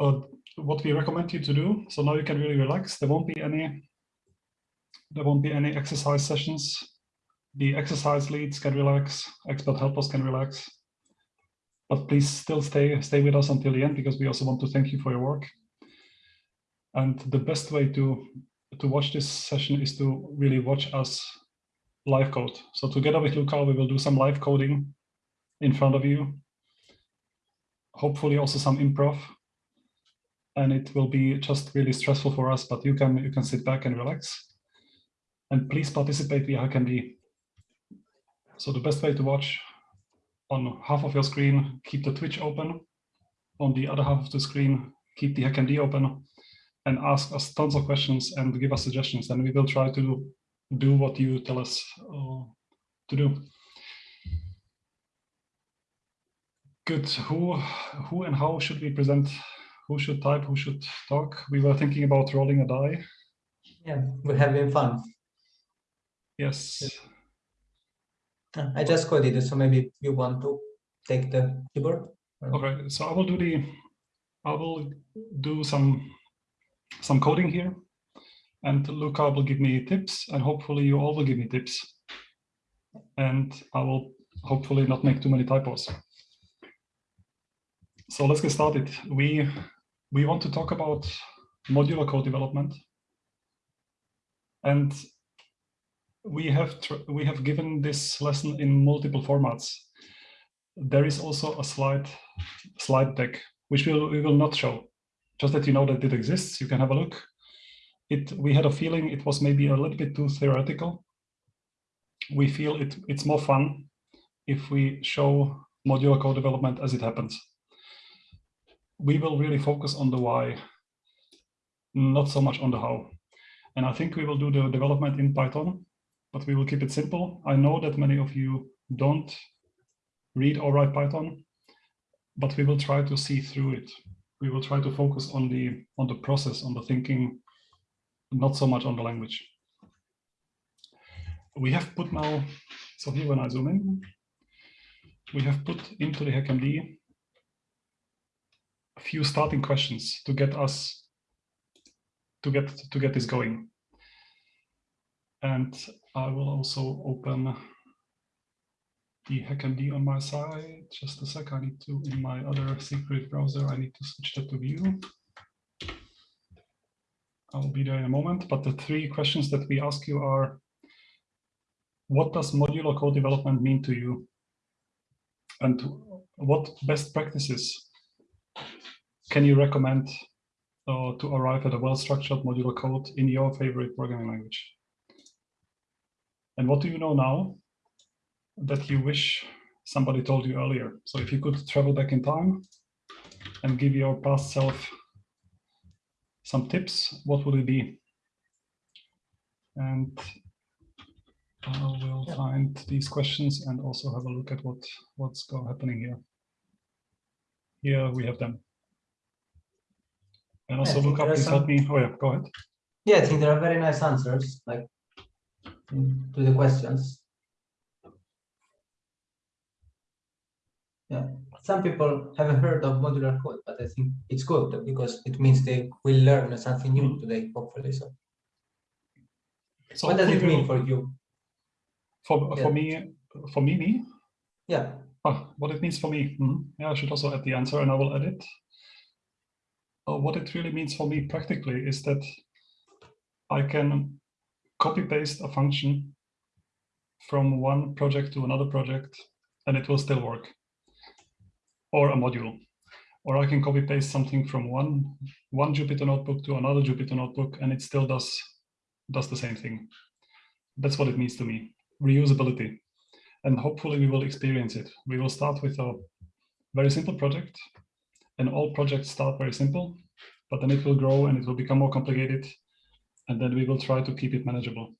uh, what we recommend you to do. So now you can really relax. There won't be any there won't be any exercise sessions. The exercise leads can relax, expert helpers can relax. But please still stay stay with us until the end because we also want to thank you for your work. And the best way to to watch this session is to really watch us live code. So together with Luca, we will do some live coding in front of you. Hopefully also some improv. And it will be just really stressful for us, but you can you can sit back and relax. And please participate via HackMD. So the best way to watch on half of your screen, keep the Twitch open. On the other half of the screen, keep the HackMD open and ask us tons of questions and give us suggestions. And we will try to do what you tell us uh, to do. Good. Who, who and how should we present? Who should type? Who should talk? We were thinking about rolling a die. Yeah, we're having fun. Yes. I just coded it, so maybe you want to take the keyboard. Okay, so I will do the, I will do some, some coding here, and Luca will give me tips, and hopefully you all will give me tips, and I will hopefully not make too many typos. So let's get started. We we want to talk about modular code development, and we have we have given this lesson in multiple formats. There is also a slide slide deck which we will, we will not show. Just that you know that it exists, you can have a look. It we had a feeling it was maybe a little bit too theoretical. We feel it it's more fun if we show modular code development as it happens. We will really focus on the why, not so much on the how. And I think we will do the development in Python but we will keep it simple. I know that many of you don't read or write Python, but we will try to see through it. We will try to focus on the on the process, on the thinking, not so much on the language. We have put now, so here when I zoom in, we have put into the HackMD a few starting questions to get us to get to get this going. And I will also open the HackMD on my side. Just a sec, I need to, in my other secret browser, I need to switch that to view. I'll be there in a moment, but the three questions that we ask you are, what does modular code development mean to you? And what best practices can you recommend uh, to arrive at a well-structured modular code in your favorite programming language? And what do you know now that you wish somebody told you earlier? So if you could travel back in time and give your past self some tips, what would it be? And I will yeah. find these questions and also have a look at what what's happening here. Here we have them. And also look up, please some... help me. Oh yeah, go ahead. Yeah, I think there are very nice answers. Like to the questions. Yeah, some people haven't heard of modular code, but I think it's good because it means they will learn something new mm. today, hopefully. So, so what does it mean for you? For yeah. for me, for me, me. Yeah. Oh, what it means for me. Mm -hmm. Yeah, I should also add the answer, and I will add it. Uh, what it really means for me practically is that I can copy paste a function from one project to another project and it will still work. Or a module. Or I can copy paste something from one one Jupyter notebook to another Jupyter notebook and it still does does the same thing. That's what it means to me. Reusability. And hopefully we will experience it. We will start with a very simple project and all projects start very simple but then it will grow and it will become more complicated and then we will try to keep it manageable.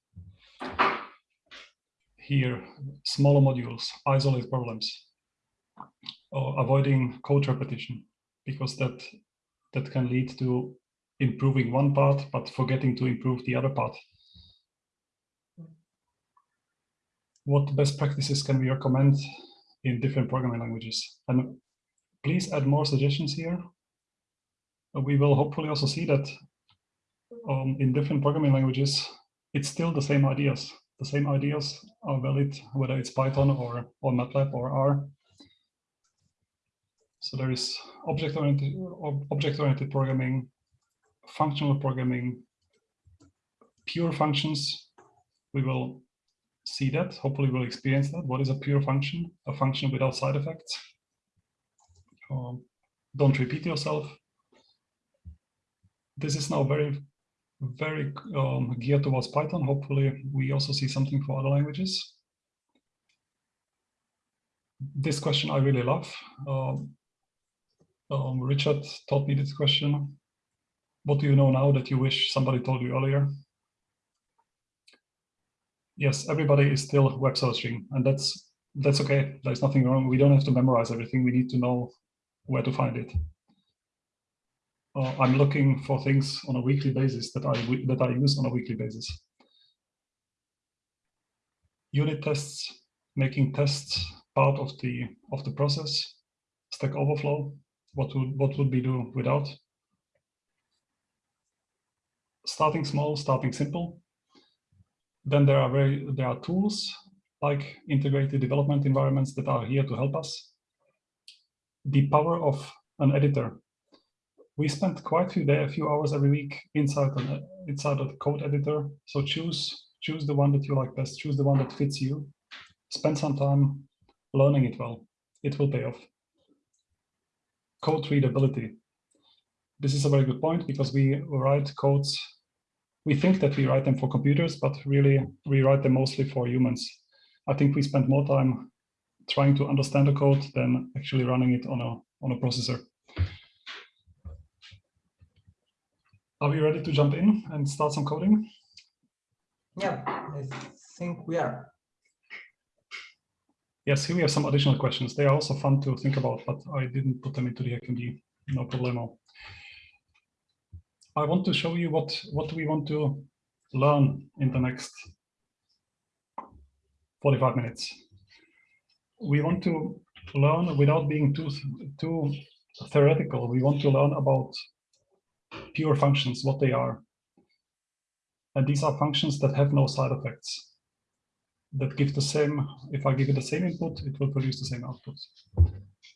Here, smaller modules, isolate problems, or avoiding code repetition, because that, that can lead to improving one part, but forgetting to improve the other part. What best practices can we recommend in different programming languages? And please add more suggestions here we will hopefully also see that um, in different programming languages, it's still the same ideas. The same ideas are valid, whether it's Python or, or MATLAB or R. So there is object-oriented object-oriented programming, functional programming, pure functions. We will see that. Hopefully, we'll experience that. What is a pure function? A function without side effects. Um, don't repeat yourself. This is now very very um, geared towards Python. Hopefully, we also see something for other languages. This question I really love. Um, um, Richard taught me this question. What do you know now that you wish somebody told you earlier? Yes, everybody is still web searching, and that's that's okay. There's nothing wrong. We don't have to memorize everything. We need to know where to find it uh, I'm looking for things on a weekly basis that I that I use on a weekly basis. Unit tests, making tests part of the of the process. Stack Overflow, what would what would we do without? Starting small, starting simple. Then there are very there are tools like integrated development environments that are here to help us. The power of an editor we spend quite a few day, a few hours every week inside an, inside of the code editor. So choose choose the one that you like best. Choose the one that fits you. Spend some time learning it well. It will pay off. Code readability. This is a very good point because we write codes. We think that we write them for computers, but really we write them mostly for humans. I think we spend more time trying to understand the code than actually running it on a on a processor. Are we ready to jump in and start some coding? Yeah, I think we are. Yes, here we have some additional questions. They are also fun to think about, but I didn't put them into the HackMD, no problemo. I want to show you what, what we want to learn in the next 45 minutes. We want to learn without being too, too theoretical. We want to learn about pure functions, what they are. And these are functions that have no side effects, that give the same, if I give it the same input, it will produce the same output.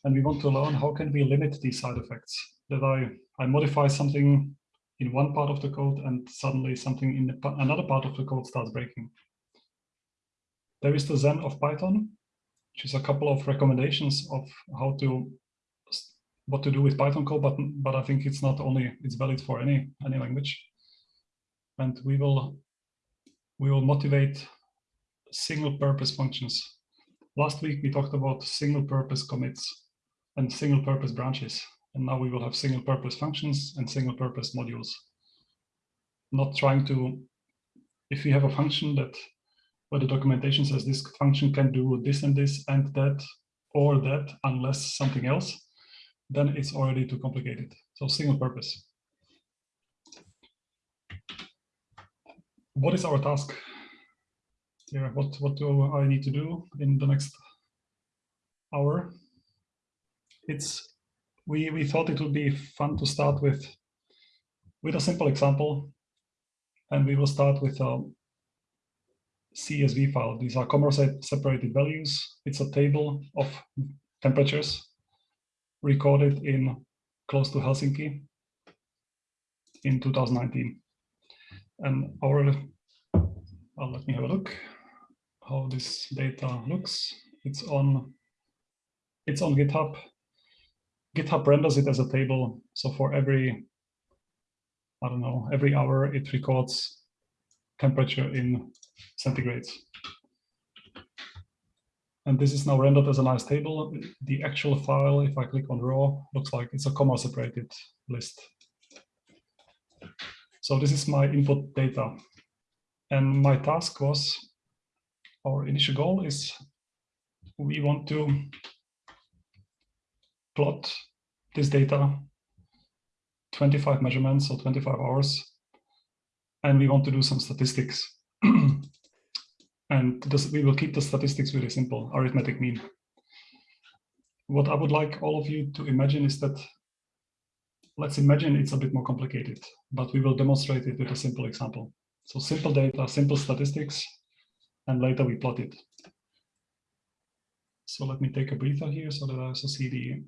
And we want to learn how can we limit these side effects, that I, I modify something in one part of the code and suddenly something in the, another part of the code starts breaking. There is the Zen of Python, which is a couple of recommendations of how to what to do with Python code, but but I think it's not only it's valid for any any language. And we will we will motivate single purpose functions. Last week we talked about single purpose commits and single purpose branches. And now we will have single purpose functions and single purpose modules. Not trying to, if we have a function that where the documentation says this function can do this and this and that or that unless something else, then it's already too complicated. So single purpose. What is our task here? What, what do I need to do in the next hour? It's we, we thought it would be fun to start with with a simple example. And we will start with a CSV file. These are comma separated values. It's a table of temperatures recorded in close to Helsinki in 2019. And our, well, let me have a look how this data looks. It's on, it's on GitHub. GitHub renders it as a table. So for every, I don't know, every hour it records temperature in centigrades. And this is now rendered as a nice table. The actual file, if I click on raw, looks like it's a comma separated list. So this is my input data. And my task was, our initial goal is we want to plot this data, 25 measurements or 25 hours, and we want to do some statistics. And this, we will keep the statistics really simple, arithmetic mean. What I would like all of you to imagine is that let's imagine it's a bit more complicated, but we will demonstrate it with a simple example. So simple data, simple statistics, and later we plot it. So let me take a breather here so that I also see the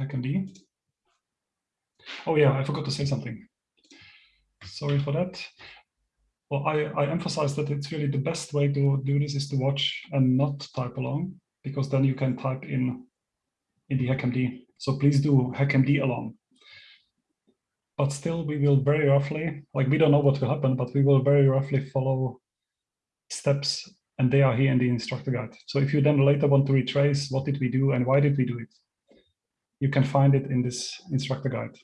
HackMD. Oh yeah, I forgot to say something. Sorry for that. Well, I, I emphasize that it's really the best way to do this is to watch and not type along, because then you can type in in the HackMD. So please do HackMD along. But still, we will very roughly, like we don't know what will happen, but we will very roughly follow steps and they are here in the instructor guide. So if you then later want to retrace what did we do and why did we do it, you can find it in this instructor guide.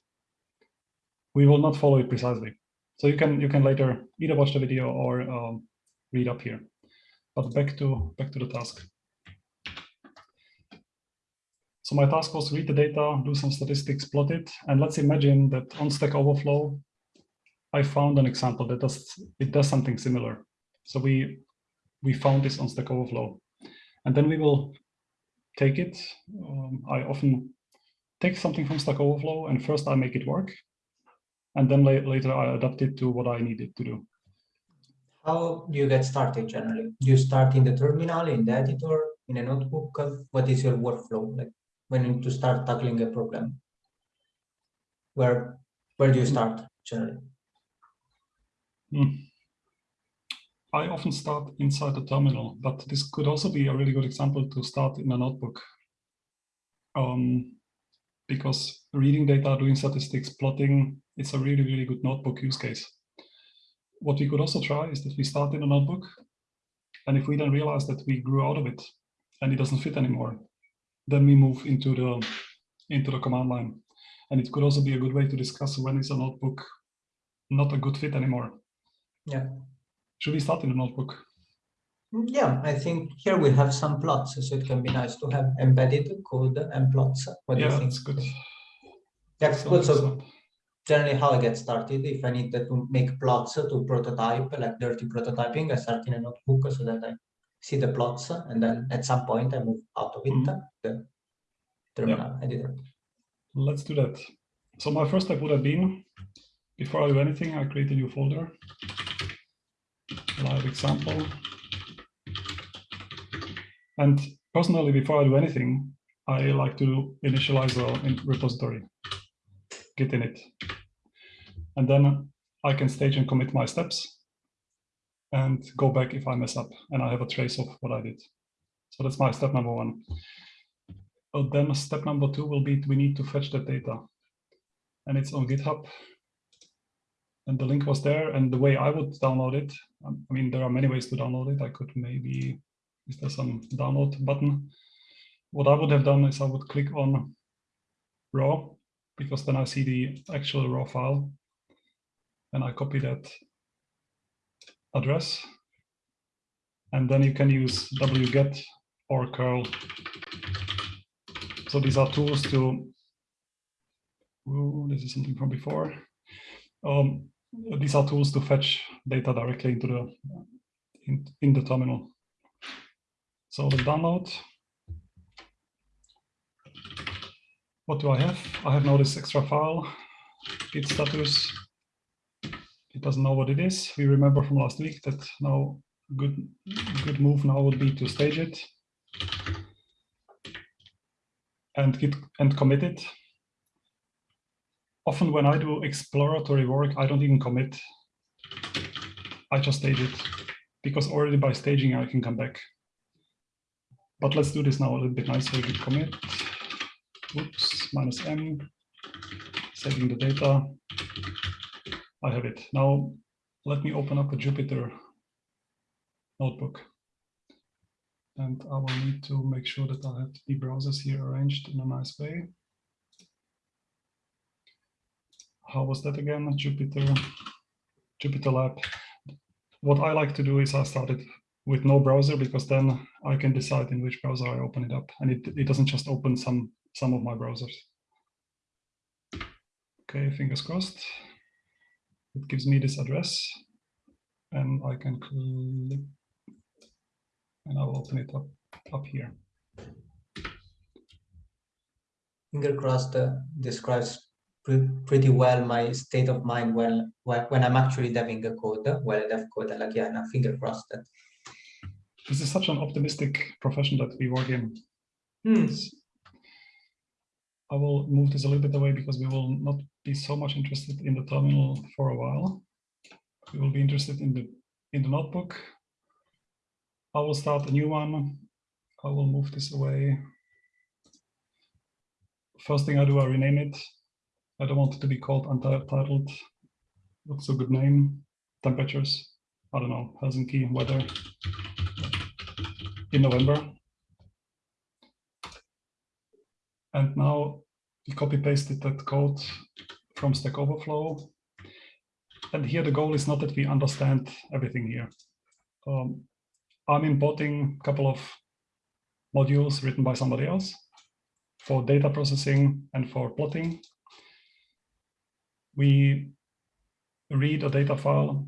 We will not follow it precisely. So you can you can later either watch the video or um, read up here. But back to back to the task. So my task was to read the data, do some statistics, plot it, and let's imagine that on Stack Overflow, I found an example that does it does something similar. So we we found this on Stack Overflow, and then we will take it. Um, I often take something from Stack Overflow, and first I make it work, and then la later I adapted to what I needed to do. How do you get started generally? Do you start in the terminal, in the editor, in a notebook? What is your workflow like when you to start tackling a problem? Where where do you start generally? Hmm. I often start inside the terminal, but this could also be a really good example to start in a notebook. Um, because reading data, doing statistics, plotting, it's a really, really good notebook use case. What we could also try is that we start in a notebook, and if we then realize that we grew out of it and it doesn't fit anymore, then we move into the into the command line. And it could also be a good way to discuss when is a notebook not a good fit anymore. Yeah. Should we start in the notebook? Yeah, I think here we have some plots, so it can be nice to have embedded code and plots. What yeah, do you think? that's good. That's So good. So generally how I get started, if I need to make plots to prototype, like dirty prototyping, I start in a notebook so that I see the plots and then at some point I move out of it, Mhm. the terminal editor. Let's do that. So my first step would have been, before I do anything, I create a new folder. Live example. And personally, before I do anything, I like to initialize a repository, git init. And then I can stage and commit my steps and go back if I mess up and I have a trace of what I did. So that's my step number one. Uh, then step number two will be we need to fetch that data. And it's on GitHub. And the link was there. And the way I would download it, um, I mean, there are many ways to download it. I could maybe, is there some download button? What I would have done is I would click on raw, because then I see the actual raw file. And I copy that address. And then you can use wget or curl so these are tools to, ooh, this is something from before. Um, these are tools to fetch data directly into the, in, in the terminal. So the download. What do I have? I have now this extra file, git status. It doesn't know what it is. We remember from last week that now good, good move now would be to stage it and git and commit it. Often when I do exploratory work, I don't even commit. I just stage it because already by staging I can come back. But let's do this now a little bit nicer. Git commit, oops, minus m, saving the data. I have it. Now let me open up a Jupyter notebook. And I will need to make sure that I have the browsers here arranged in a nice way. How was that again? Jupyter, Jupyter Lab. What I like to do is I started with no browser because then I can decide in which browser I open it up. And it, it doesn't just open some, some of my browsers. Okay, fingers crossed. It gives me this address and I can click and I will open it up up here. Finger crossed uh, describes pre pretty well my state of mind when when, I'm actually deving a code, well dev code, like yeah, finger crossed that. This is such an optimistic profession that we work in. Hmm. I will move this a little bit away because we will not be so much interested in the terminal for a while. We will be interested in the in the notebook. I will start a new one. I will move this away. First thing I do, I rename it. I don't want it to be called untitled. What's a good name? Temperatures. I don't know, Helsinki weather in November. And now we copy pasted that code from Stack Overflow. And here the goal is not that we understand everything here. Um, I'm importing a couple of modules written by somebody else for data processing and for plotting. We read a data file.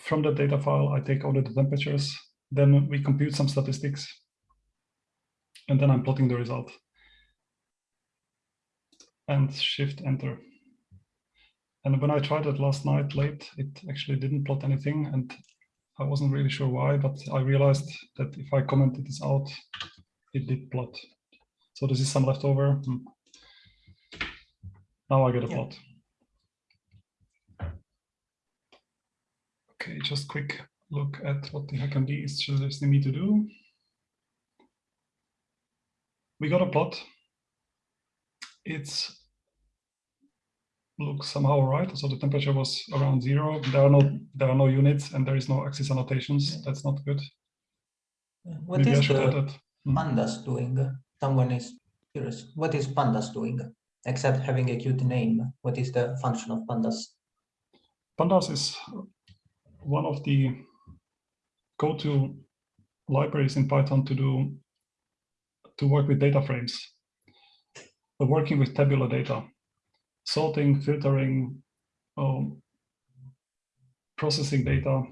From the data file, I take only the temperatures. Then we compute some statistics. And then I'm plotting the result. And shift enter. And when I tried it last night late, it actually didn't plot anything. And I wasn't really sure why, but I realized that if I commented this out, it did plot. So this is some leftover. Hmm. Now I get a Yeah. plot. Okay, just quick look at what the HackMD is suggesting me to do. We got a plot. It's looks somehow right. So the temperature was around zero. There are no there are no units and there is no axis annotations. That's not good. What Maybe I is the. Hmm. pandas doing? Someone is curious. What is pandas doing? Except having a cute name. What is the function of pandas? Pandas is one of the go-to libraries in Python to do to work with data frames. Working with tabular data, sorting, filtering, um, processing data.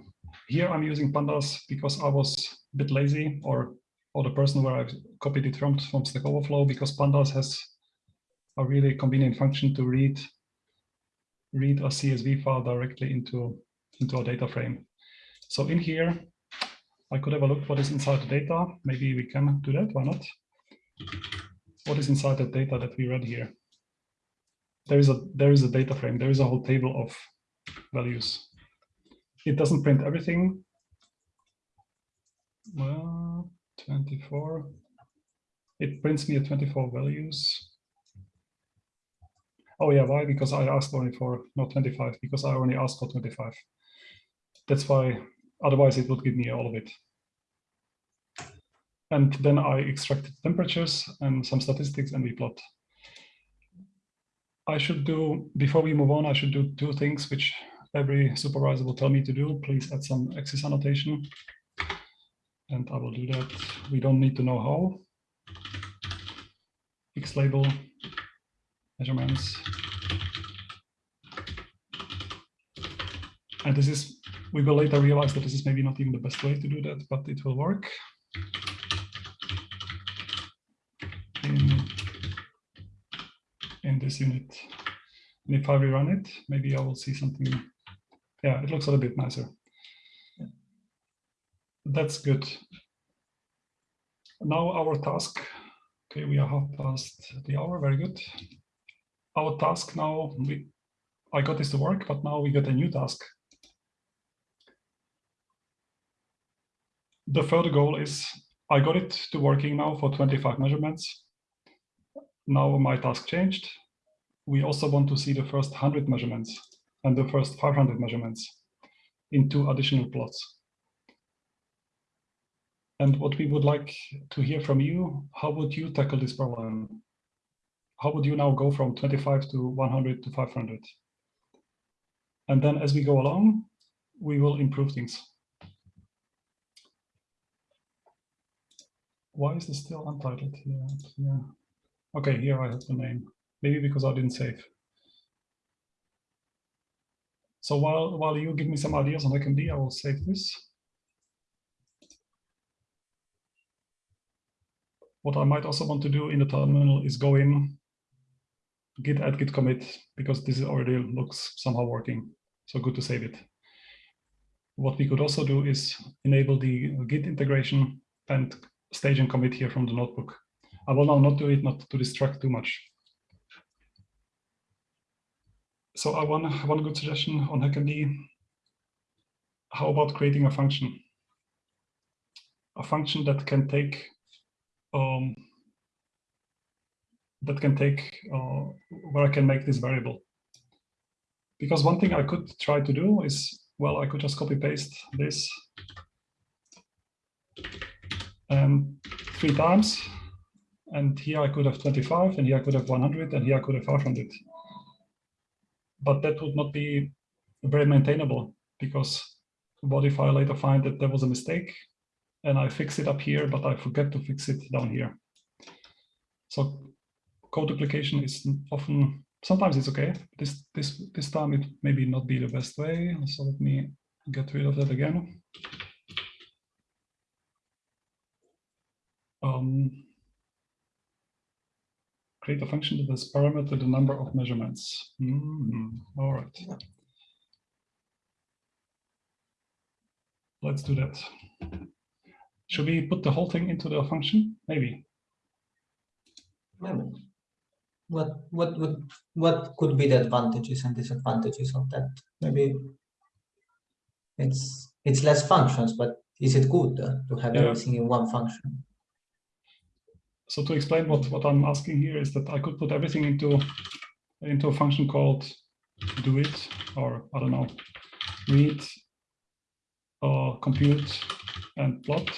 Here I'm using pandas because I was a bit lazy or or the person where I copied it from from Stack Overflow because pandas has a really convenient function to read read a CSV file directly into into a data frame. So in here, I could have a look what is inside the data. Maybe we can do that. Why not? What is inside the data that we read here? There is a there is a data frame. There is a whole table of values. It doesn't print everything. Well, 24. It prints me at 24 values. Oh yeah, why? Because I asked only for not 25, because I only asked for 25. That's why, otherwise it would give me all of it. And then I extracted temperatures and some statistics and we plot. I should do, before we move on, I should do two things which every supervisor will tell me to do. Please add some axis annotation. And I will do that. We don't need to know how. X label, measurements. And this is, we will later realize that this is maybe not even the best way to do that, but it will work. In, in this unit. And if I rerun it, maybe I will see something. Yeah, it looks a little bit nicer. That's good. Now our task. Okay, we are half past the hour. Very good. Our task now, we, I got this to work, but now we got a new task. The further goal is I got it to working now for 25 measurements. Now my task changed. We also want to see the first 100 measurements and the first 500 measurements in two additional plots. And what we would like to hear from you, how would you tackle this problem? How would you now go from 25 to 100 to 500? And then as we go along, we will improve things. Why is this still untitled here? Yeah. Okay, here I have the name. Maybe because I didn't save. So while, while you give me some ideas on HackMD, I will save this. What I might also want to do in the terminal is go in git add git commit because this already looks somehow working. So good to save it. What we could also do is enable the git integration and stage and commit here from the notebook. I will now not do it, not to distract too much. So I want one good suggestion on HackMD. How about creating a function? A function that can take um, that can take uh, where I can make this variable. Because one thing I could try to do is, well, I could just copy paste this and three times. And here I could have 25, and here I could have 100, and here I could have 500. But that would not be very maintainable because what if I later find that there was a mistake and I fix it up here, but I forget to fix it down here. So code duplication is often, sometimes it's okay. This, this, this time it maybe not be the best way. So let me get rid of that again. Um, create a function that has parameter the number of measurements. Mm -hmm. All right. Let's do that. Should we put the whole thing into the function? Maybe. Maybe. What what would what could be the advantages and disadvantages of that? Maybe it's it's less functions, but is it good uh, to have yeah. everything in one function? So to explain what what I'm asking here is that I could put everything into into a function called do it or I don't know read uh, compute and plot.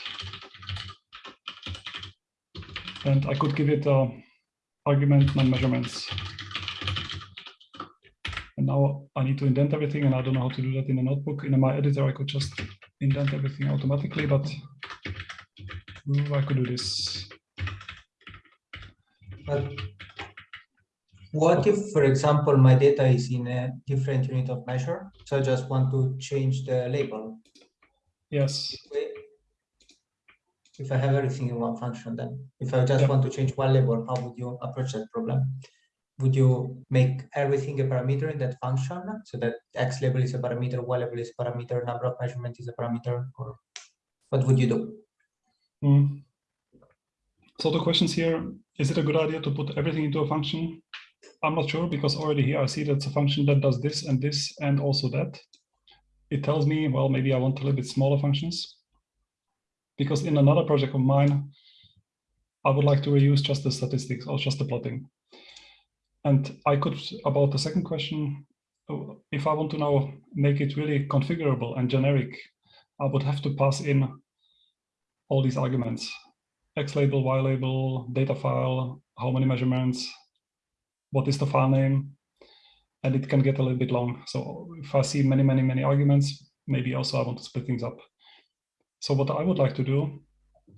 And I could give it a argument non-measurements. And now I need to indent everything, and I don't know how to do that in a notebook. In my editor, I could just indent everything automatically, but I could do this. But what if, for example, my data is in a different unit of measure? So I just want to change the label. Yes. If I have everything in one function, then if I just want to change one label, how would you approach that problem? Would you make everything a parameter in that function so that X label is a parameter, Y label is a parameter, number of measurement is a parameter, or what would you do? Mm. So the questions here, is it a good idea to put everything into a function? I'm not sure because already here I see that's a function that does this and this and also that it tells me, well, maybe I want a little bit smaller functions. Because in another project of mine, I would like to reuse just the statistics or just the plotting. And I could, about the second question, if I want to now make it really configurable and generic, I would have to pass in all these arguments, X label, Y label, data file, how many measurements, what is the file name, and it can get a little bit long. So if I see many, many, many arguments, maybe also I want to split things up. So what I would like to do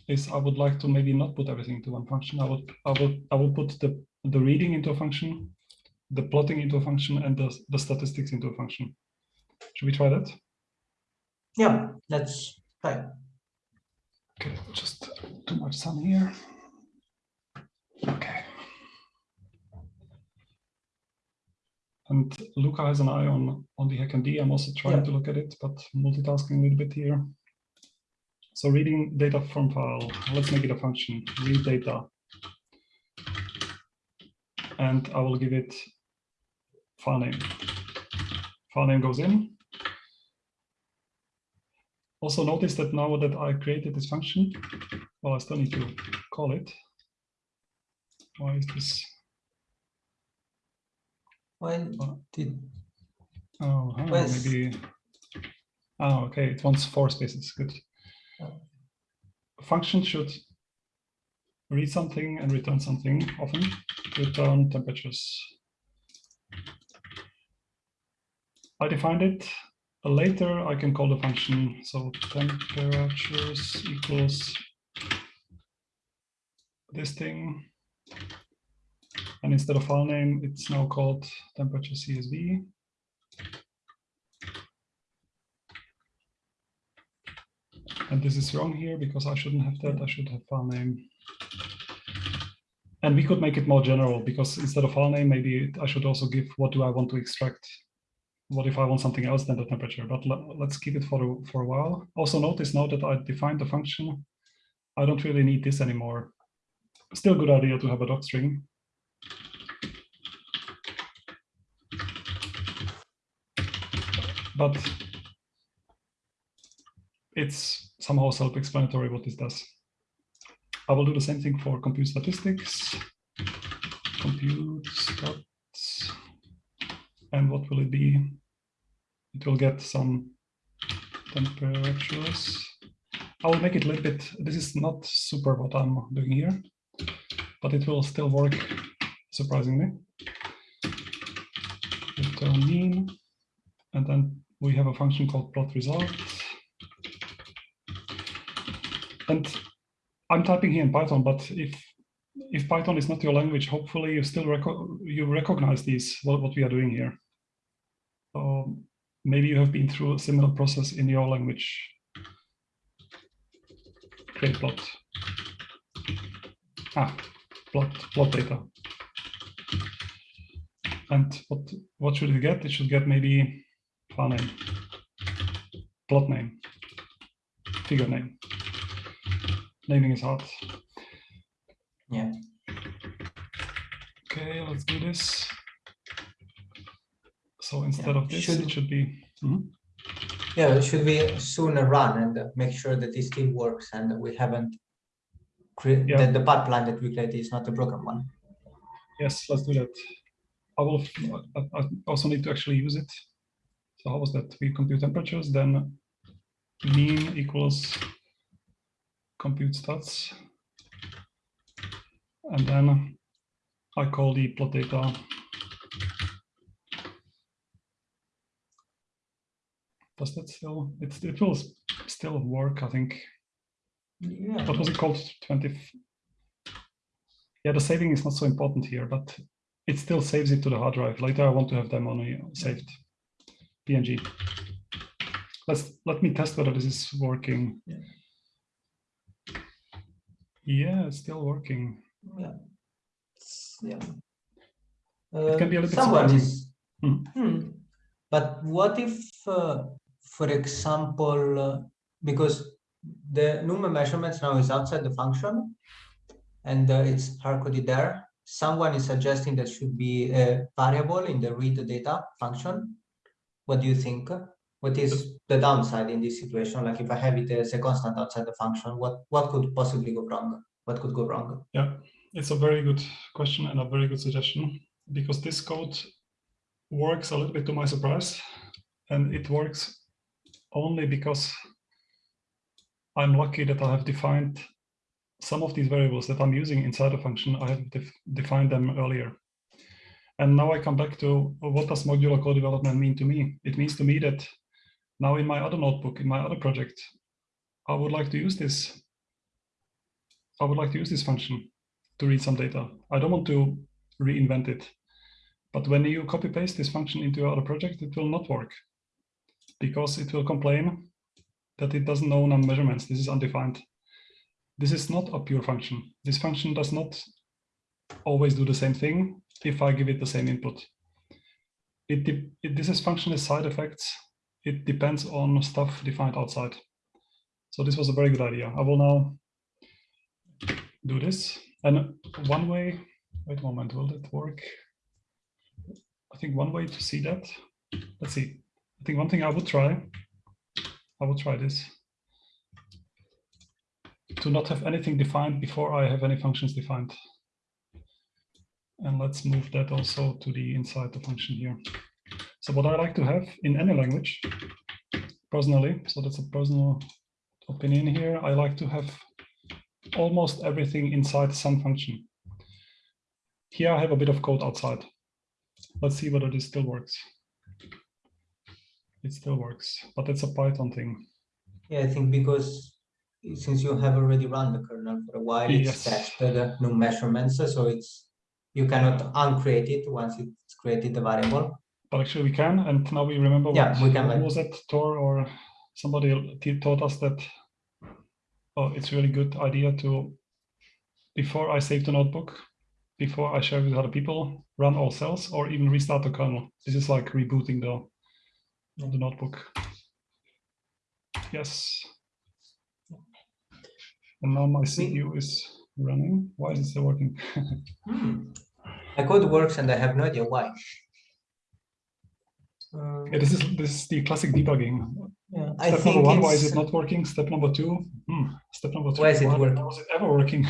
is I would like to maybe not put everything into one function. I would I would I would put the the reading into a function, the plotting into a function, and the the statistics into a function. Should we try that? Yeah, that's fine. Okay, just too much sun here. Okay. And Luca has an eye on, on the HackMD. I'm also trying yeah. to look at it, but multitasking a little bit here. So reading data from file, let's make it a function, read data. And I will give it file name. File name goes in. Also notice that now that I created this function, well, I still need to call it. Why is this when did Oh, oh maybe. Oh, okay. It wants four spaces. Good. A function should read something and return something often. Return temperatures. I defined it. Later, I can call the function. So temperatures equals this thing. And instead of file name, it's now called temperature CSV. And this is wrong here because I shouldn't have that. I should have file name. And we could make it more general because instead of file name, maybe I should also give what do I want to extract? What if I want something else than the temperature? But let's keep it for a, for a while. Also notice now that I defined the function. I don't really need this anymore. Still good idea to have a doc string. But it's somehow self-explanatory what this does. I will do the same thing for compute statistics, compute stats, and what will it be? It will get some temperatures. I will make it a little bit, this is not super what I'm doing here, but it will still work surprisingly. Return mean, and then we have a function called plot result. And I'm typing here in Python, but if if Python is not your language, hopefully you still reco you recognize these what, what we are doing here. Um, maybe you have been through a similar process in your language. Create plot. Ah, plot plot data. And what what should it get? It should get maybe file name, plot name, figure name naming is hard. Yeah. Okay, let's do this. So instead Yeah, of this, should- it should be. Mhm. Yeah, it should be soon run and make sure that this still works and we haven't create Yeah. that the pipeline that we created is not a broken one? Yes, let's do that. I will. I, I also need to actually use it. So how was that? We compute temperatures, then mean equals compute stats, and then I call the plot data. Does that still? It's, it will still work, I think. Yeah. what was it called 20 yeah the saving is not so important here but it still saves it to the hard drive later i want to have them on a saved png let's let me test whether this is working Yeah. yeah it's still working Yeah. Yeah. It can be a Uh, little bit Someone surprising. is, Hmm. Hmm. but what if, uh, for example, uh, because the NUME measurements now is outside the function and uh, it's hard-coded there, someone is suggesting that should be a variable in the read data function. What do you think? What is the downside in this situation? Like if I have it as a constant outside the function, what, what could possibly go wrong? What could go wrong? yeah it's a very good question and a very good suggestion because this code works a little bit to my surprise and it works only because I'm lucky that I have defined some of these variables that I'm using inside a function. I have def defined them earlier. And now I come back to what does modular code development mean to me? It means to me that now in my other notebook, in my other project, I would like to use this. I would like to use this function to read some data. I don't want to reinvent it. But when you copy paste this function into your other project, it will not work because it will complain that it doesn't know none measurements. This is undefined. This is not a pure function. This function does not always do the same thing if I give it the same input. It, it this is function is side effects. It depends on stuff defined outside. So this was a very good idea. I will now do this. And one way, wait a moment, will that work? I think one way to see that, let's see. I think one thing I would try, I will try this. To not have anything defined before I have any functions defined. And let's move that also to the inside the function here. So what I like to have in any language, personally, so that's a personal opinion here, I like to have almost everything inside some function. Here I have a bit of code outside. Let's see whether this still works. It still works, but it's a Python thing. Yeah, I think because since you have already run the kernel for a while, it's Yes. set the new measurements, so it's you cannot uncreate it once it's created the variable. But actually we can, and now we remember Yeah, what, we can, was it, Thor or somebody taught us that oh, it's really good idea to, before I save the notebook, before I share with other people, run all cells, or even restart the kernel. This is like rebooting the, the notebook. Yes. And now my CPU is running. Why is it still working? Hmm. My code works and I have no idea why. Um, Yeah, this is this is the classic debugging. yeah, I Step think number one, why is it not working? Step number two, hmm, step number three, Why is it why working? was it ever working?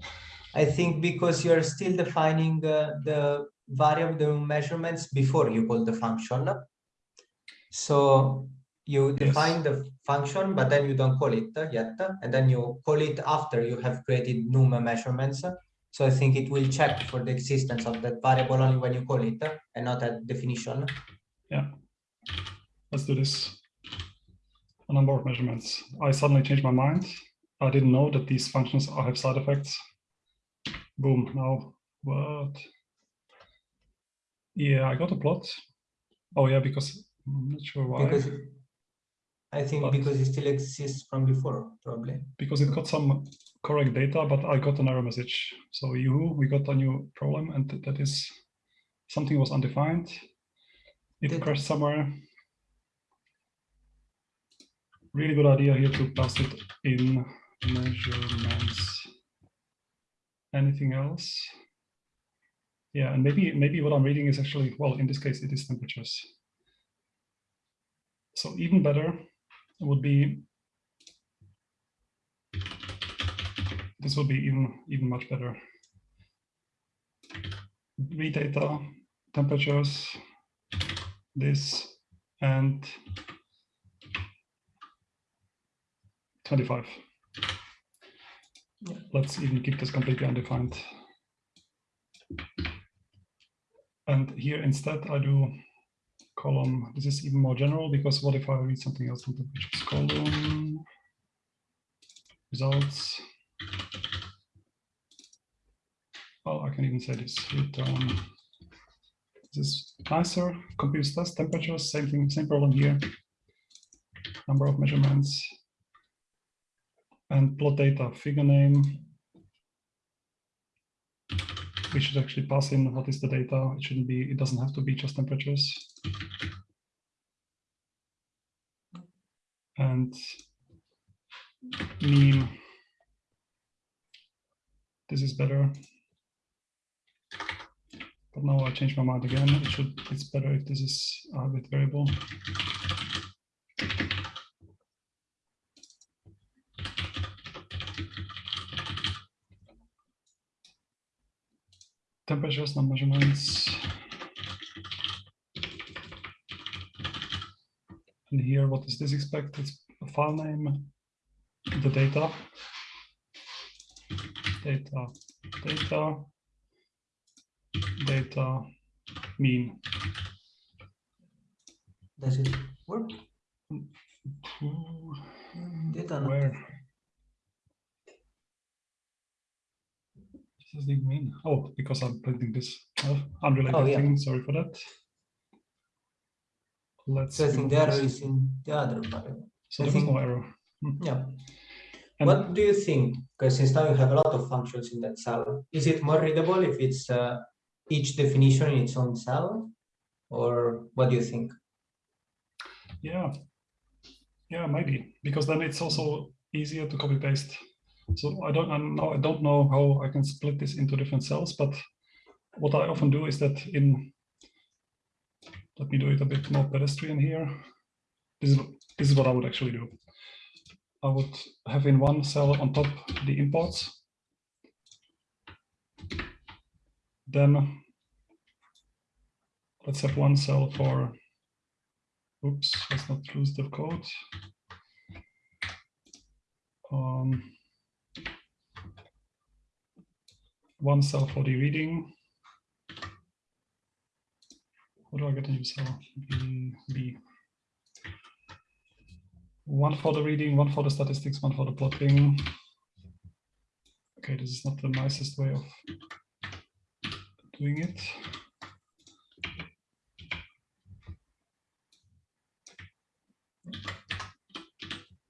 I think because you're still defining uh, the variable the measurements before you call the function. So you define the function, but then you don't call it yet, and then you call it after you have created num measurements. So I think it will check for the existence of that variable only when you call it and not at definition. Yeah, let's do this. A number of measurements. I suddenly changed my mind. I didn't know that these functions have side effects. Boom, now what? Yeah, I got a plot. Oh yeah, because I'm not sure why. Because I think But- because it still exists from before, probably. because it got some correct data, but I got an error message. So you, we got a new problem, and that is something was undefined. It crashed somewhere. Really good idea here to pass it in measurements. Anything else? Yeah, and maybe maybe what I'm reading is actually well, in this case, it is temperatures. So even better would be this would be even even much better. Read data, temperatures, this, and 25. Yeah. Let's even keep this completely undefined. And here instead I do column. This is even more general because what if I read something else from temperatures column? Results. Well, I can even say this return. This is nicer. Computes test temperatures, same thing, same problem here. Number of measurements. And plot data, figure name. We should actually pass in what is the data. It shouldn't be, it doesn't have to be just temperatures. And mean. This is better. But now I changed my mind again. It should, it's better if this is a bit variable. Temperatures, not measurements. And here, what is this expect? It's a file name, the data, data, data, data, mean. Does it work? Data Where? What does it mean? Oh, because I'm printing this unrelated Oh, yeah. thing. Sorry for that. Let's. So I think the error is in the other variable. So I there was no error. Hmm. Yeah. And What do you think? Because since now you have a lot of functions in that cell, is it more readable if it's uh, each definition in its own cell? Or what do you think? Yeah. Yeah, maybe because then it's also easier to copy paste. So I don't know I don't know how I can split this into different cells, but what I often do is that in let me do it a bit more pedestrian here. This is this is what I would actually do. I would have in one cell on top the imports. Then let's have one cell for Oops, let's not lose the code. Um, one cell for the reading. What do I get a new cell? B, B. One for the reading, one for the statistics, one for the plotting. Okay, this is not the nicest way of doing it.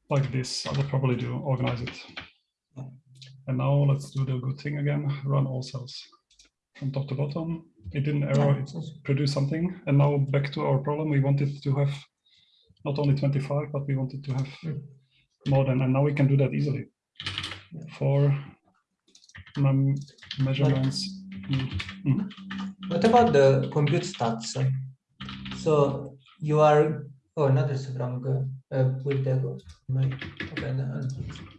like this, I would probably do, organize it. And now let's do the good thing again, run all cells. from top to bottom. It didn't error, it produced something. And now back to our problem, we wanted to have not only 25, but we wanted to have Mm. more than, and now we can do that easily. For measurements. Mm. What about the compute stats? So you are, oh, no, there's a wrong, uh, uh, with the,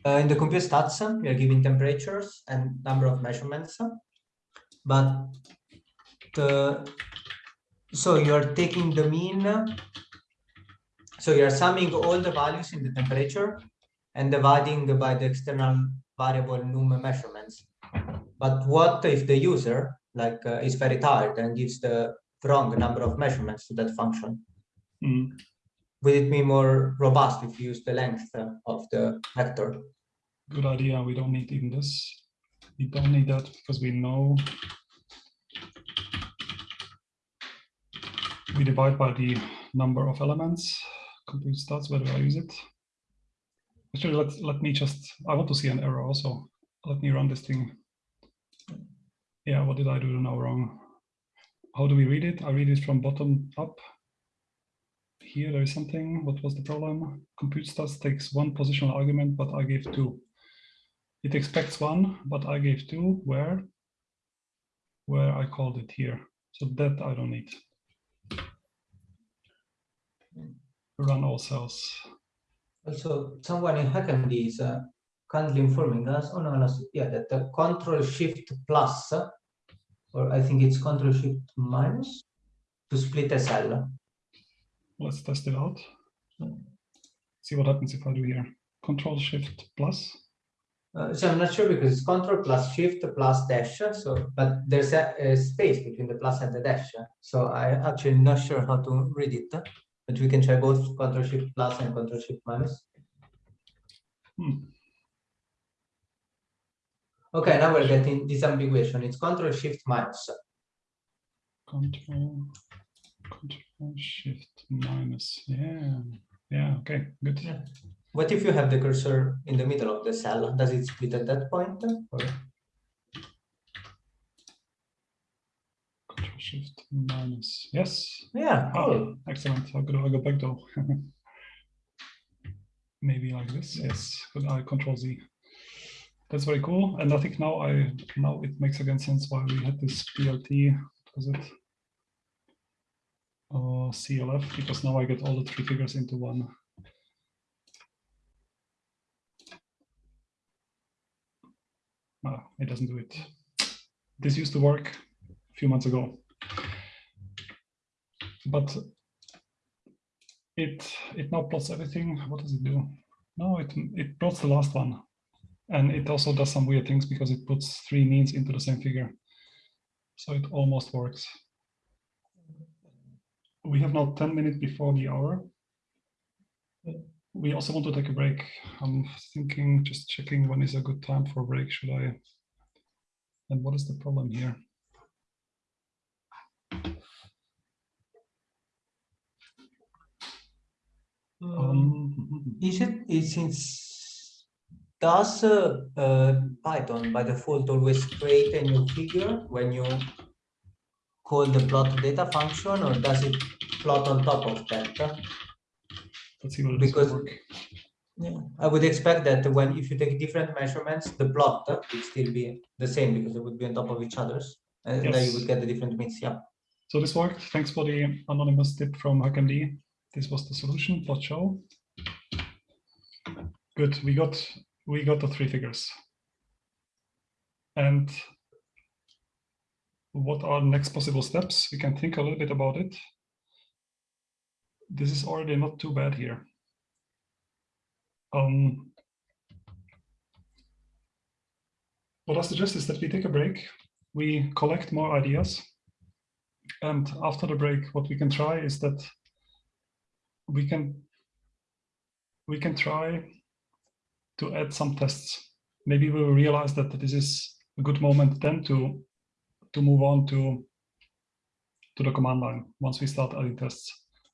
uh, in the compute stats, uh, we are giving temperatures and number of measurements. uh, But the, so you are taking the mean. uh, So you are summing all the values in the temperature and dividing by the external variable num measurements. But what if the user like uh, is very tired and gives the wrong number of measurements to that function? Mm. Would it be more robust if you use the length uh, of the vector? Good idea. We don't need even this. We don't need that because we know we divide by the number of elements. Compute stats, where do I use it? Actually, let, let me just, I want to see an error also. Let me run this thing. Yeah, what did I do now wrong? How do we read it? I read it from bottom up. Here there is something. What was the problem? Compute stats takes one positional argument, but I gave two. It expects one, but I gave two. Where? Where I called it here. So that I don't need. Run all cells. Also, someone in HackMD is uh, kindly informing us, oh no, no, yeah, that the control shift plus, uh, or I think it's control shift minus to split a cell. Let's test it out. See what happens if I do here. Control Shift plus. Uh, so I'm not sure because it's control plus shift plus dash. So, but there's a, a space between the plus and the dash. So I'm actually not sure how to read it, but we can try both control shift plus and control shift minus. Hmm. Okay, now we're getting disambiguation. It's control shift minus. Control, Control Shift minus. Yeah, yeah. Okay, good. Yeah. What if you have the cursor in the middle of the cell? Does it split at that point? Or? Control Shift minus. Yes. Yeah, Ah, cool. excellent. I'll go, I'll go back though. Maybe like this. Yes. Good. I Control Z. That's very cool. And I think now I now it makes again sense why we had this PLT. Was it? Uh, CLF because now I get all the three figures into one. Ah, it doesn't do it. This used to work a few months ago. But it it now plots everything. What does it do? No, it it plots the last one. And it also does some weird things because it puts three means into the same figure. So it almost works. We have now 10 minutes before the hour. We also want to take a break. I'm thinking, just checking when is a good time for a break. Should I? And what is the problem here? Um, Is it, is since, does uh, uh, Python by default always create a new figure when you call the plot data function or does it plot on top of that? let's see what it is Because- work. Yeah, I would expect that when if you take different measurements, the plot would still be the same because they would be on top of each other's. And then you would get the different means, yeah. So this worked. Thanks for the anonymous tip from HackMD. This was the solution, plot show. Good, we got we got the three figures. And what are the next possible steps? We can think a little bit about it. This is already not too bad here. Um, what I suggest is that we take a break, we collect more ideas, and after the break, what we can try is that we can we can try to add some tests. Maybe we will realize that this is a good moment then to to move on to to the command line once we start adding tests.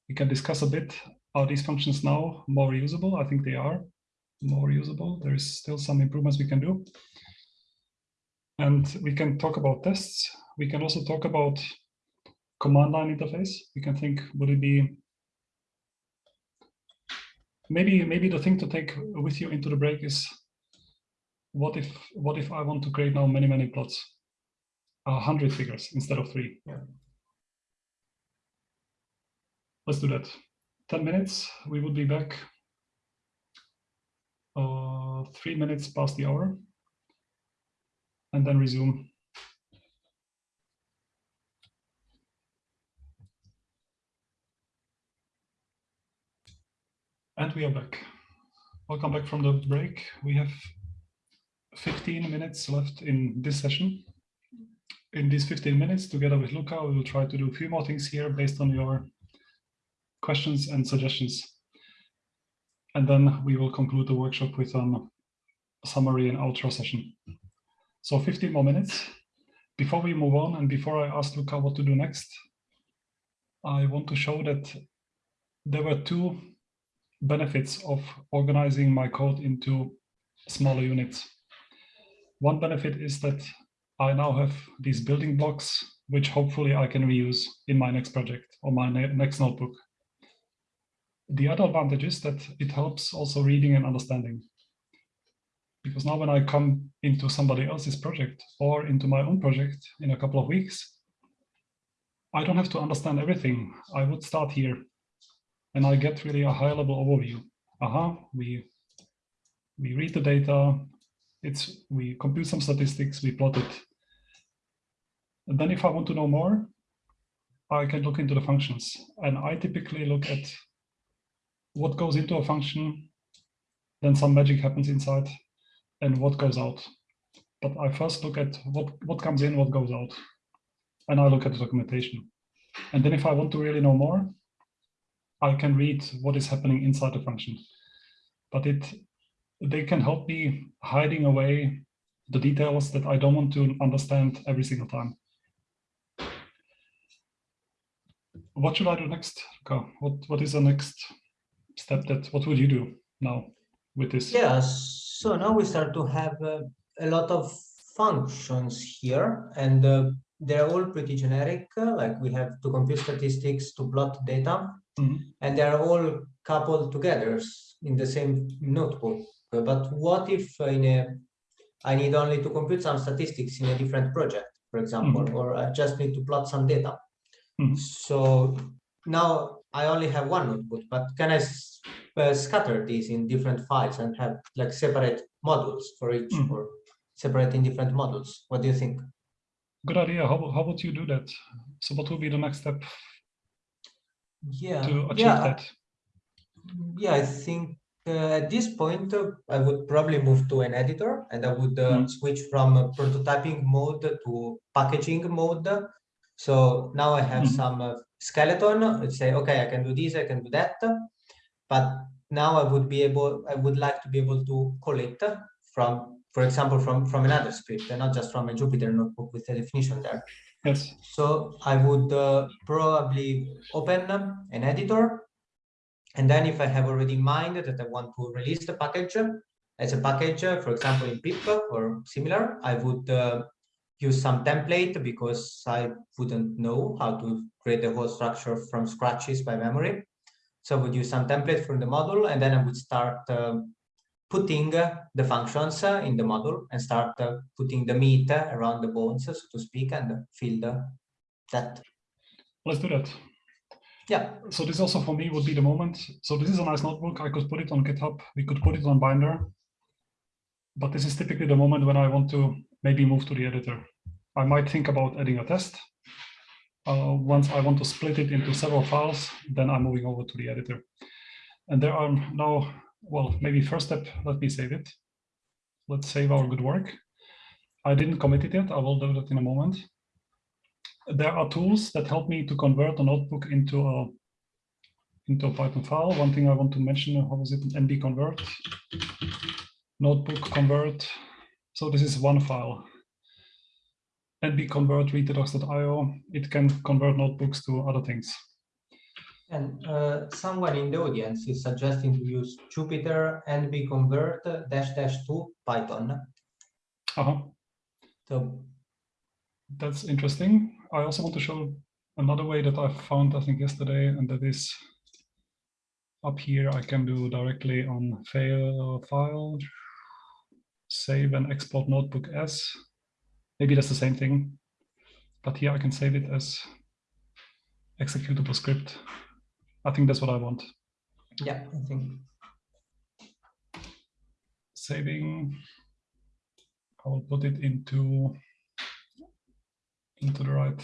We can discuss a bit, are these functions now more usable? I think they are more usable. There is still some improvements we can do. And we can talk about tests. we can also talk about command line interface. We can think, would it be maybe maybe the thing to take with you into the break is what if what if I want to create now many many plots, a hundred figures instead of three. Yeah. Let's do that. Ten minutes. We would be back. Uh, three minutes past the hour, and then resume. And we are back. Welcome back from the break. We have 15 minutes left in this session. In these 15 minutes, together with Luca, we will try to do a few more things here based on your questions and suggestions. And then we will conclude the workshop with um, a summary and outro session. So 15 more minutes. Before we move on and before I ask Luca what to do next, I want to show that there were two benefits of organizing my code into smaller units. One benefit is that I now have these building blocks, which hopefully I can reuse in my next project or my ne next notebook. The other advantage is that it helps also reading and understanding. Because now when I come into somebody else's project or into my own project in a couple of weeks, I don't have to understand everything. I would start here and I get really a high level overview. Aha, we we read the data, it's we compute some statistics, we plot it. And then if I want to know more, I can look into the functions. And I typically look at what goes into a function, then some magic happens inside, and what goes out. But I first look at what, what comes in, what goes out. And I look at the documentation. And then if I want to really know more, I can read what is happening inside the function. But it they can help me hiding away the details that I don't want to understand every single time. What should I do next? Luca? What what is the next step that what would you do now with this? Yeah, so now we start to have uh, a lot of functions here and uh, they're all pretty generic. Uh, like we have to compute statistics, to plot data, Mm -hmm. and they're all coupled together in the same notebook. But what if in a, I need only to compute some statistics in a different project, for example, Mm-hmm. or I just need to plot some data. Mhm. So now I only have one notebook, but can I uh, scatter these in different files and have like separate modules for each Mhm. or separate in different modules? What do you think? Good idea. How, how would you do that? So what would be the next step Yeah, to achieve yeah, that? yeah, I think uh, at this point uh, I would probably move to an editor and I would uh, Mm. switch from prototyping mode to packaging mode. So now I have Mhm. some uh, skeleton. Let's say, okay, I can do this, I can do that. But now I would be able, I would like to be able to collect from, for example, from from another script and not just from a Jupyter notebook with the definition there. Yes. So I would uh, probably open an editor. And then if I have already in mind that I want to release the package as a package, uh, for example, in pip or similar, I would uh, use some template because I wouldn't know how to create the whole structure from scratches by memory. So I would use some template from the module and then I would start um, putting the functions in the module and start uh, putting the meat around the bones, so to speak, and fill the, that. Let's do that. Yeah, So this also for me would be the moment. So this is a nice notebook. I could put it on GitHub. We could put it on Binder. But this is typically the moment when I want to maybe move to the editor. I might think about adding a test. Uh, once I want to split it into several files, then I'm moving over to the editor. And there are now, well, maybe first step, let me save it. Let's save our good work. I didn't commit it yet. I will do that in a moment. There are tools that help me to convert a notebook into a into a Python file. One thing I want to mention, how was it, nb convert, notebook convert. So this is one file. nb convert. It can convert notebooks to other things. And uh, someone in the audience is suggesting to use Jupyter NB convert dash dash to Python. Uh-huh. So that's interesting. I also want to show another way that I found, I think yesterday, and that is up here, I can do directly on fail file, save and export notebook as. Maybe that's the same thing, but here I can save it as executable script. I think that's what I want. Yeah, I think. Saving, I will put it into into the right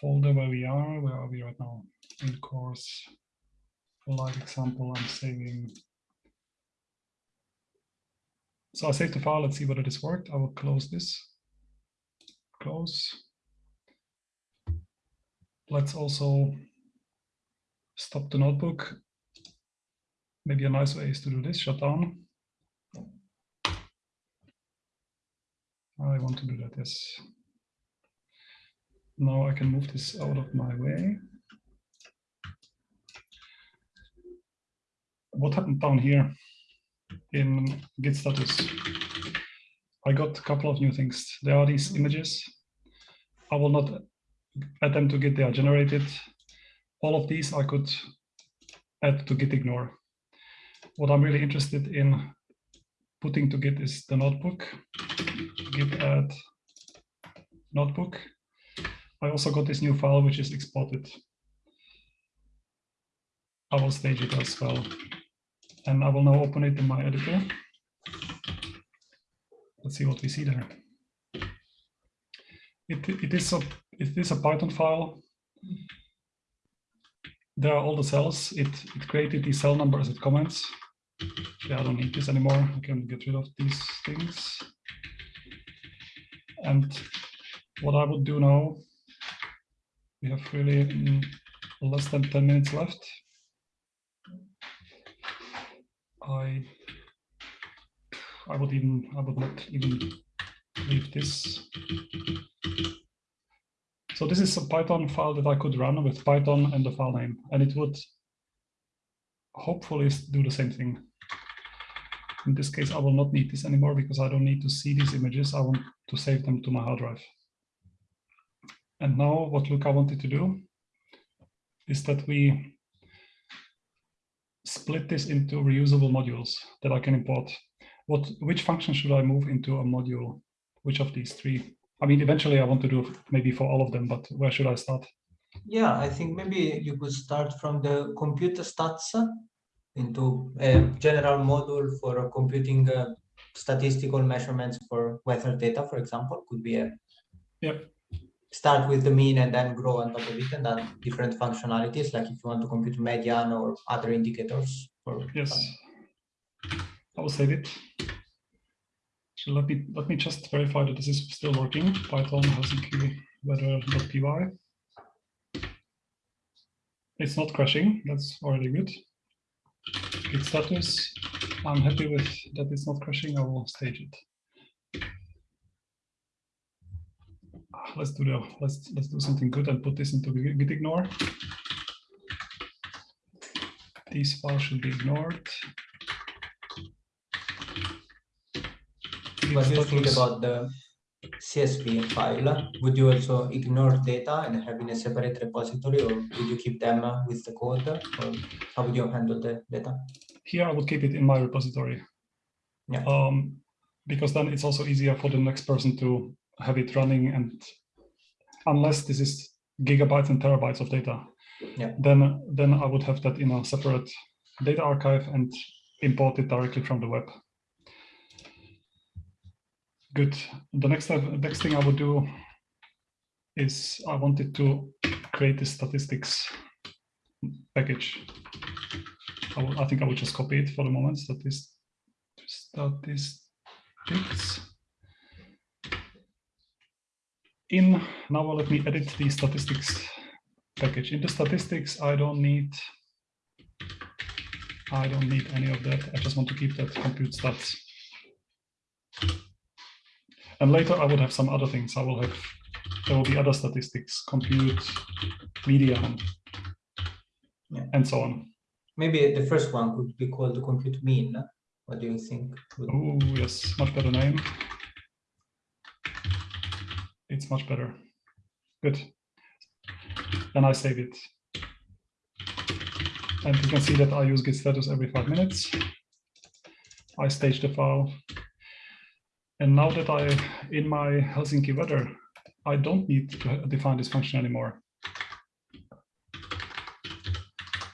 folder where we are. Where are we right now? In course, for live example, I'm saving. So I saved the file. Let's see whether this worked. I will close this. Close. Let's also stop the notebook. Maybe a nice way is to do this, shut down. I want to do that, yes. Now I can move this out of my way. What happened down here in Git status? I got a couple of new things. There are these images. I will not them to Git, they are generated. All of these I could add to Git ignore. What I'm really interested in putting to Git is the notebook. Git add notebook. I also got this new file which is exported. I will stage it as well. And I will now open it in my editor. Let's see what we see there. It, it, is a, it is a Python file. There are all the cells. It, it created these cell numbers as comments. Yeah, I don't need this anymore. I can get rid of these things. And what I would do now we have really mm, less than 10 minutes left. I I would even I would not even leave this. So this is a Python file that I could run with Python and the file name, and it would hopefully do the same thing. In this case, I will not need this anymore because I don't need to see these images. I want to save them to my hard drive. And now what Luca wanted to do is that we split this into reusable modules that I can import. What, which function should I move into a module? Which of these three? I mean, eventually I want to do maybe for all of them, but where should I start? Yeah, I think maybe you could start from the computer stats into a general module for computing uh, statistical measurements for weather data, for example, could be a yep start with the mean and then grow on top of it and then different functionalities, like if you want to compute median or other indicators. Or yes, I will save it. So let me let me just verify that this is still working. Python Helsinki weather.py. It's not crashing. That's already good. Git status. I'm happy with that it's not crashing. I will stage it. Ah, let's do the let's let's do something good and put this into git ignore. These files should be ignored. You think about the CSV file? Would you also ignore data and have in a separate repository, or would you keep them with the code, or how would you handle the data? Here, I would keep it in my repository. Yeah. Um, because then it's also easier for the next person to have it running and unless this is gigabytes and terabytes of data, yeah. then then I would have that in a separate data archive and import it directly from the web. Good. The next next thing I would do is I wanted to create this statistics package. I, will, I think I will just copy it for the moment. Statist, statistics in now let me edit the statistics package. In the statistics, I don't need I don't need any of that. I just want to keep that compute stats. And later I would have some other things. I will have there will be other statistics, compute, median, yeah. and so on. Maybe the first one could be called the compute mean. What do you think? Oh yes, much better name. It's much better. Good. Then I save it. And you can see that I use git status every five minutes. I stage the file. And now that I, in my Helsinki weather, I don't need to define this function anymore.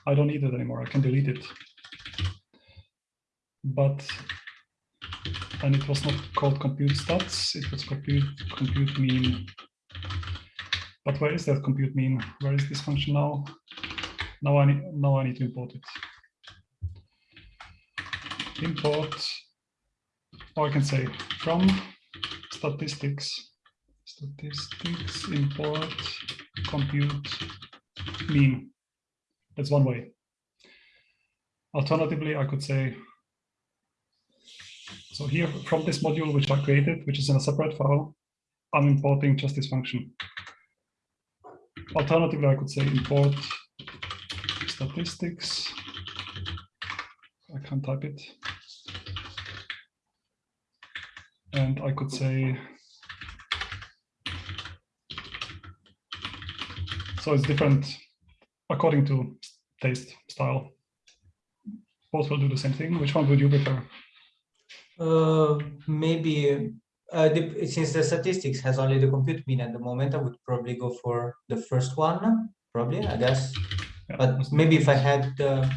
I don't need it anymore. I can delete it. But, and it was not called compute stats. It was compute, compute mean. But where is that compute mean? Where is this function now? Now I need, now I need to import it. Import, or I can say from statistics, statistics import compute mean. That's one way. Alternatively, I could say, so here from this module which I created, which is in a separate file, I'm importing just this function. Alternatively, I could say import statistics. I can't type it. And I could say, so it's different according to taste style. Both will do the same thing. Which one would you prefer? Uh, maybe uh, the, since the statistics has only the compute mean at the moment, I would probably go for the first one, probably, I guess. Yeah, But maybe if I had, uh,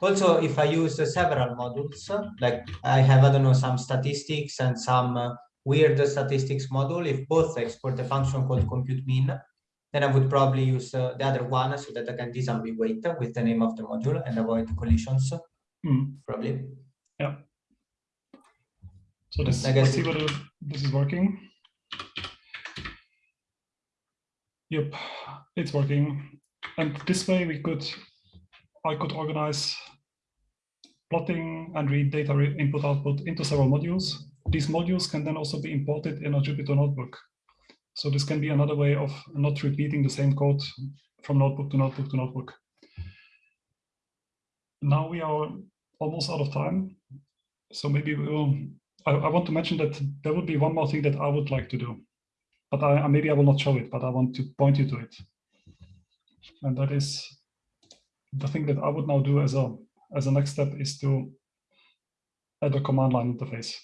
also if I use uh, several modules, like I have, I don't know, some statistics and some uh, weird statistics module, if both export a function called compute mean, then I would probably use uh, the other one so that I can disambiguate with the name of the module and avoid collisions, Hmm, probably. Yeah. So this, I guess see whether this is working. Yep, it's working. And this way we could, I could organize plotting and read data input output into several modules. These modules can then also be imported in a Jupyter notebook. So this can be another way of not repeating the same code from notebook to notebook to notebook. Now we are almost out of time. So maybe we will I, I want to mention that there would be one more thing that I would like to do, but I, maybe I will not show it, but I want to point you to it. And that is the thing that I would now do as a as a next step is to add a command line interface.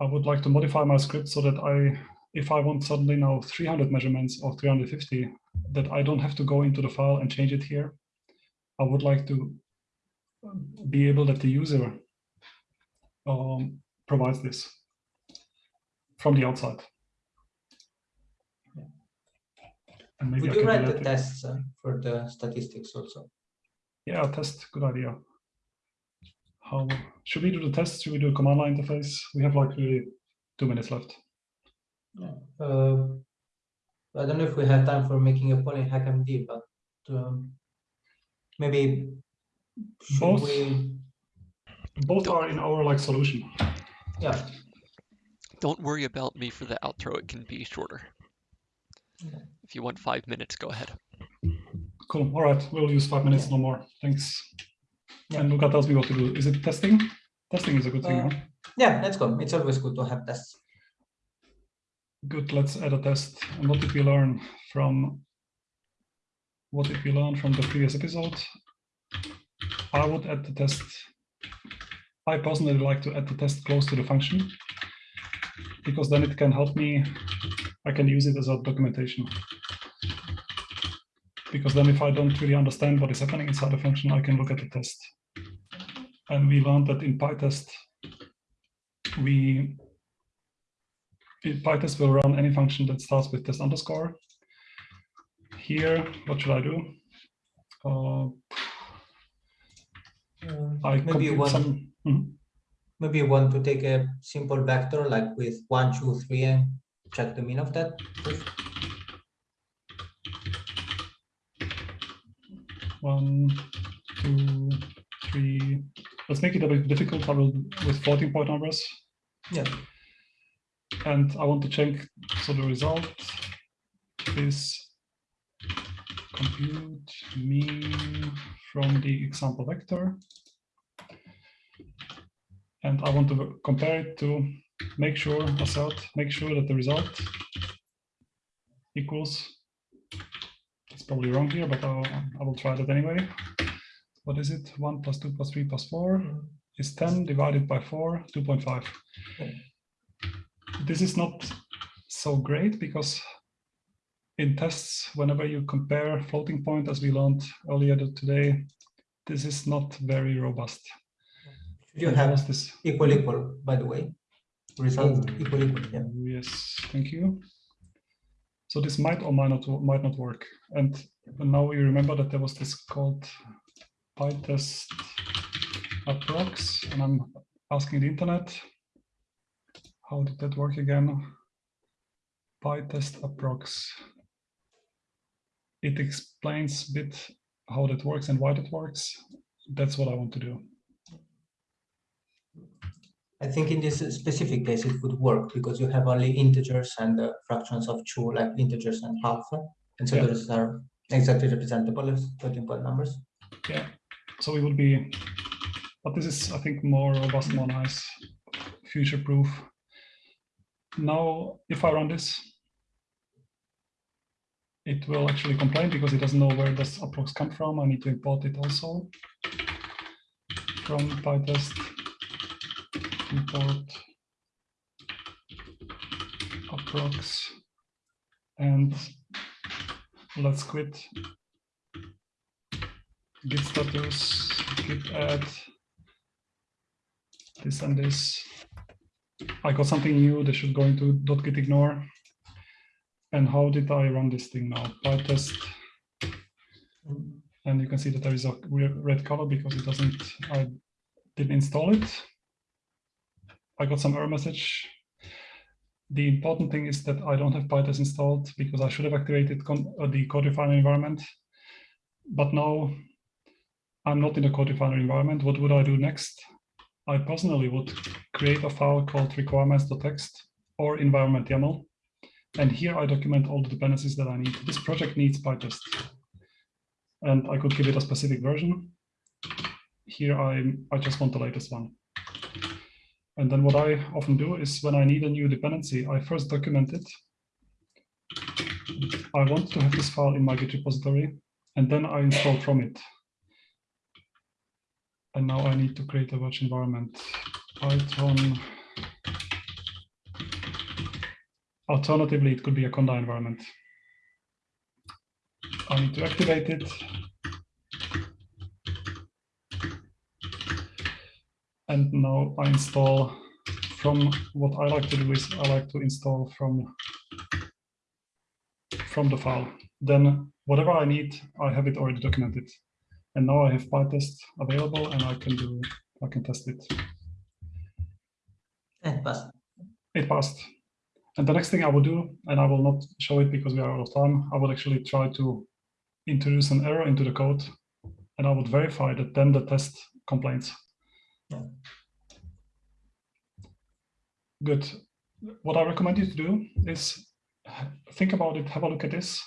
I would like to modify my script so that I, if I want suddenly now 300 measurements or 350, that I don't have to go into the file and change it here. I would like to be able that the user um, provides this from the outside. And maybe Would you write the tests uh, for the statistics also? Yeah, test, good idea. How should we do the test? Should we do a command line interface? We have like really two minutes left. Uh, I don't know if we have time for making a poll in HackMD, but um, maybe Both. we? Both are in our like solution. Yeah, Don't worry about me for the outro. It can be shorter. Okay. If you want five minutes, go ahead. Cool. All right, we'll use five minutes, no more. Thanks. Yeah. And Luca tells me what to do. Is it testing? Testing is a good thing. Uh, huh? yeah, let's go. It's always good to have tests. Good. Let's add a test. And what did we learn from? What did we learn from the previous episode? I would add the test. I personally like to add the test close to the function because then it can help me. I can use it as a documentation. Because then if I don't really understand what is happening inside the function, I can look at the test. And we learned that in PyTest, we PyTest will run any function that starts with test underscore. Here, what should I do? Uh, I maybe you compute want. Mhm. maybe you want to take a simple vector like with one, two, three, and check the mean of that. first. One, two, three. Let's make it a bit difficult. I will with floating point numbers. Yeah. And I want to check. So the result is compute mean from the example vector. And I want to compare it to make sure, assert, make sure that the result equals, it's probably wrong here, but I'll, I will try that anyway. What is it? 1 plus 2 plus 3 plus 4 mm-hmm. is 10 divided by 4, 2.5. Okay. This is not so great because in tests, whenever you compare floating point, as we learned earlier today, this is not very robust. You And have this? equal equal, by the way. Result Oh. equal equal, yeah. Yes, thank you. So this might or might not might not work. And now we remember that there was this called PyTest approx, and I'm asking the internet, how did that work again? PyTest approx. It explains a bit how that works and why that works. That's what I want to do. I think in this specific case it would work because you have only integers and uh, fractions of two, like integers and half. And so Yeah. those are exactly representable as floating point numbers. Yeah, so it would be, but this is, I think, more robust, more nice, future-proof. Now, if I run this, it will actually complain because it doesn't know where this approx come from. I need to import it also from PyTest import approx and let's quit git status, git add this and this. I got something new they should go into .git ignore. And how did I run this thing now? PyTest, and you can see that there is a red color because it doesn't, I didn't install it. I got some error message. The important thing is that I don't have PyTest installed because I should have activated uh, the CodeRefinery environment. But now I'm not in the CodeRefinery environment. What would I do next? I personally would create a file called requirements.txt or environment YAML. And here I document all the dependencies that I need. This project needs PyTest. And I could give it a specific version. Here I, I just want the latest one. And then what I often do is when I need a new dependency, I first document it. I want to have this file in my Git repository, and then I install from it. And now I need to create a virtual environment. Python. Alternatively, it could be a Conda environment. I need to activate it. And now I install from what I like to do is I like to install from from the file. Then whatever I need, I have it already documented. And now I have PyTest available and I can do I can test it. It passed. It passed. And the next thing I will do, and I will not show it because we are out of time, I will actually try to introduce an error into the code and I would verify that then the test complains. Good. What I recommend you to do is think about it, have a look at this.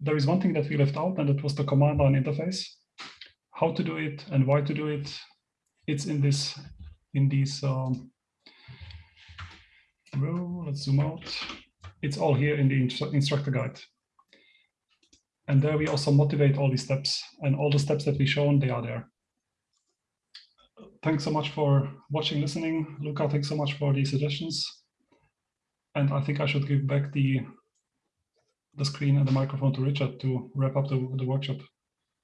There is one thing that we left out and that was the command line interface. How to do it and why to do it. It's in this, in these um, row. Let's zoom out. It's all here in the instru- instructor guide. And there we also motivate all these steps and all the steps that we shown, they are there. Thanks so much for watching, listening. Luca, thanks so much for the suggestions. And I think I should give back the, the screen and the microphone to Richard to wrap up the, the workshop.